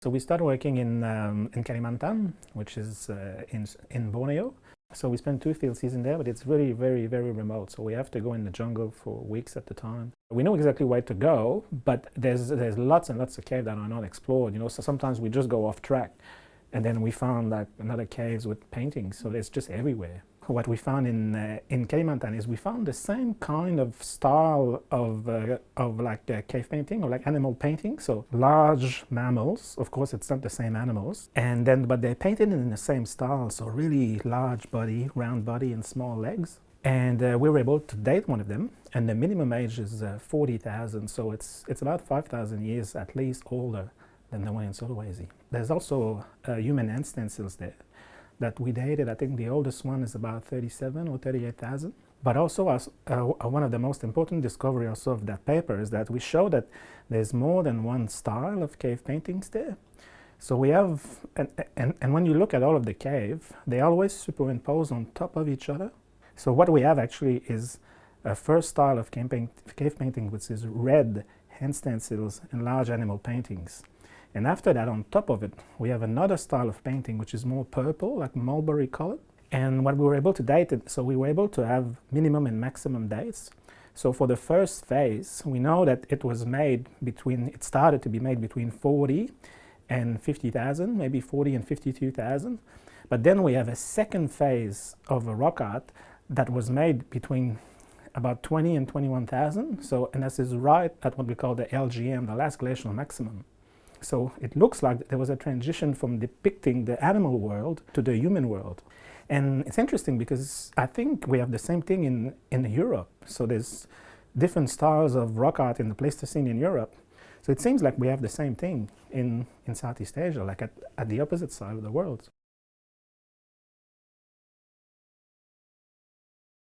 So we started working in, um, in Kalimantan, which is uh, in, in Borneo. So we spent two field seasons there, but it's really very, very remote. So we have to go in the jungle for weeks at a time. We know exactly where to go, but there's, there's lots and lots of caves that are not explored, you know, so sometimes we just go off track. And then we found like another caves with paintings, so it's just everywhere what we found in uh, in Kalimantan is we found the same kind of style of uh, of like the cave painting or like animal painting. So large mammals, of course, it's not the same animals, and then but they're painted in the same style. So really large body, round body, and small legs. And uh, we were able to date one of them, and the minimum age is uh, 40,000. So it's it's about 5,000 years at least older than the one in Sulawesi. There's also uh, human hand stencils there that we dated. I think the oldest one is about 37 or 38,000. But also, as, uh, one of the most important discoveries also of that paper is that we show that there's more than one style of cave paintings there. So we have, and, and, and when you look at all of the cave, they always superimpose on top of each other. So what we have actually is a first style of cave, cave painting, which is red hand stencils and large animal paintings. And after that, on top of it, we have another style of painting which is more purple, like mulberry color. And what we were able to date it, so we were able to have minimum and maximum dates. So for the first phase, we know that it was made between, it started to be made between 40 and 50,000, maybe 40 and 52,000. But then we have a second phase of a rock art that was made between about 20 and 21,000. So, and this is right at what we call the LGM, the last glacial maximum. So it looks like there was a transition from depicting the animal world to the human world. And it's interesting because I think we have the same thing in, in Europe. So there's different styles of rock art in the Pleistocene in Europe. So it seems like we have the same thing in, in Southeast Asia, like at, at the opposite side of the world.